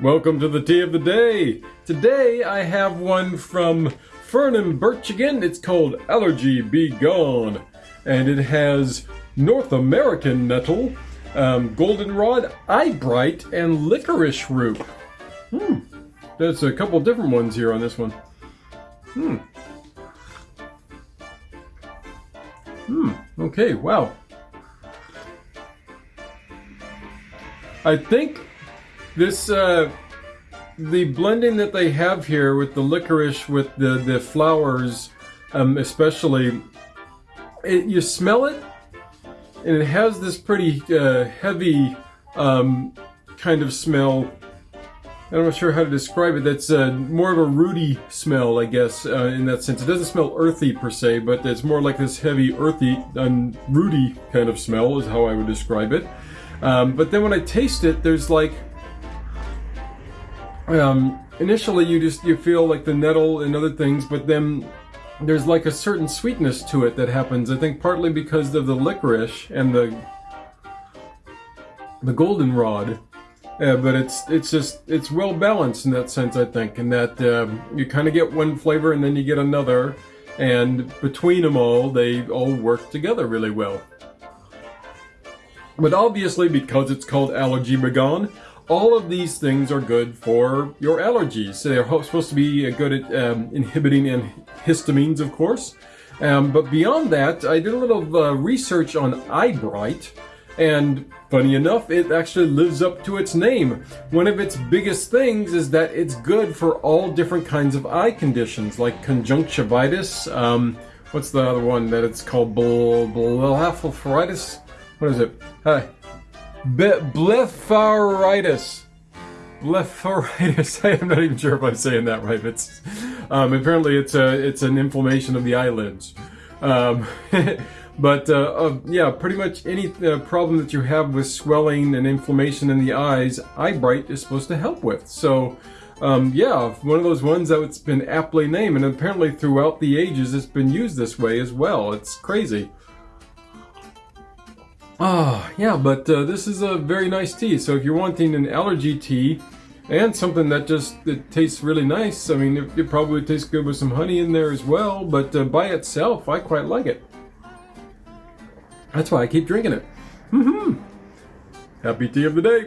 Welcome to the tea of the day. Today I have one from Fern and Birch again. It's called Allergy Be Gone. And it has North American nettle, um, goldenrod, eyebright, and licorice root. Hmm. There's a couple different ones here on this one. Hmm. Hmm. Okay, wow. I think this, uh, the blending that they have here with the licorice, with the, the flowers, um, especially, it, you smell it, and it has this pretty uh, heavy um, kind of smell. I'm not sure how to describe it. That's uh, more of a rooty smell, I guess, uh, in that sense. It doesn't smell earthy per se, but it's more like this heavy, earthy, and rooty kind of smell is how I would describe it. Um, but then when I taste it, there's like, um, initially you just, you feel like the nettle and other things, but then there's like a certain sweetness to it that happens. I think partly because of the licorice and the, the goldenrod. Uh, but it's it's just it's well balanced in that sense I think in that um, you kind of get one flavor and then you get another and between them all they all work together really well. But obviously, because it's called Allergy Begone, all of these things are good for your allergies. They're supposed to be good at um, inhibiting histamines, of course. Um, but beyond that, I did a little uh, research on Eyebright, and funny enough, it actually lives up to its name. One of its biggest things is that it's good for all different kinds of eye conditions, like conjunctivitis. Um, what's the other one that it's called? Blepharitis? What is it? Hi. Be blepharitis. Blepharitis. I am not even sure if I'm saying that right. It's um, apparently it's a it's an inflammation of the eyelids. Um, but uh, uh, yeah, pretty much any uh, problem that you have with swelling and inflammation in the eyes, Eyebright is supposed to help with. So. Um, yeah, one of those ones that's been aptly named, and apparently throughout the ages it's been used this way as well. It's crazy. Ah, yeah, but uh, this is a very nice tea. So if you're wanting an allergy tea and something that just that tastes really nice, I mean, it, it probably tastes good with some honey in there as well. But uh, by itself, I quite like it. That's why I keep drinking it. Mm-hmm. Happy tea of the day.